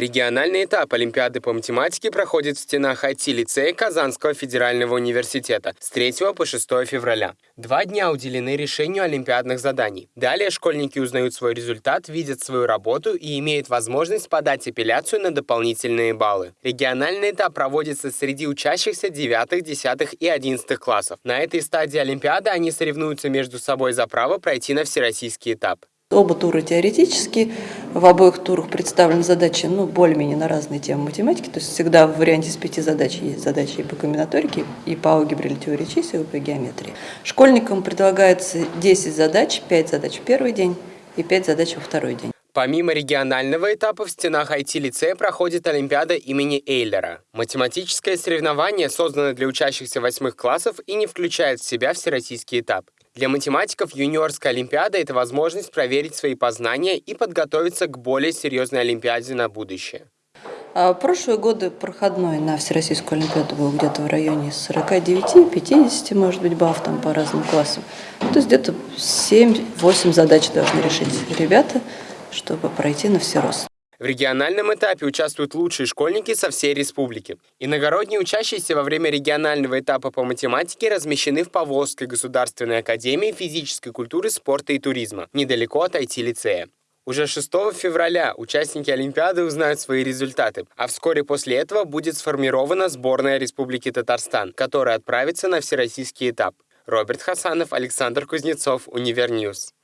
Региональный этап Олимпиады по математике проходит в стенах IT-лицея Казанского федерального университета с 3 по 6 февраля. Два дня уделены решению олимпиадных заданий. Далее школьники узнают свой результат, видят свою работу и имеют возможность подать апелляцию на дополнительные баллы. Региональный этап проводится среди учащихся 9, 10 и 11 классов. На этой стадии Олимпиады они соревнуются между собой за право пройти на всероссийский этап. Оба тура теоретические, в обоих турах представлены задачи ну, более-менее на разные темы математики, то есть всегда в варианте из пяти задач есть задачи и по комбинаторике, и по алгебре или теории чисел, и по геометрии. Школьникам предлагается 10 задач, 5 задач в первый день и 5 задач во второй день. Помимо регионального этапа, в стенах IT-лицея проходит Олимпиада имени Эйлера. Математическое соревнование создано для учащихся восьмых классов и не включает в себя всероссийский этап. Для математиков юниорская Олимпиада – это возможность проверить свои познания и подготовиться к более серьезной Олимпиаде на будущее. А прошлые годы проходной на Всероссийскую Олимпиаду был где-то в районе 49-50, может быть, баллов там по разным классам. То есть где-то 7-8 задач должны решить ребята, чтобы пройти на всерост. В региональном этапе участвуют лучшие школьники со всей республики. Иногородние учащиеся во время регионального этапа по математике размещены в Поволжской государственной академии физической культуры, спорта и туризма, недалеко от IT-лицея. Уже 6 февраля участники Олимпиады узнают свои результаты, а вскоре после этого будет сформирована сборная Республики Татарстан, которая отправится на всероссийский этап. Роберт Хасанов, Александр Кузнецов, Univer News.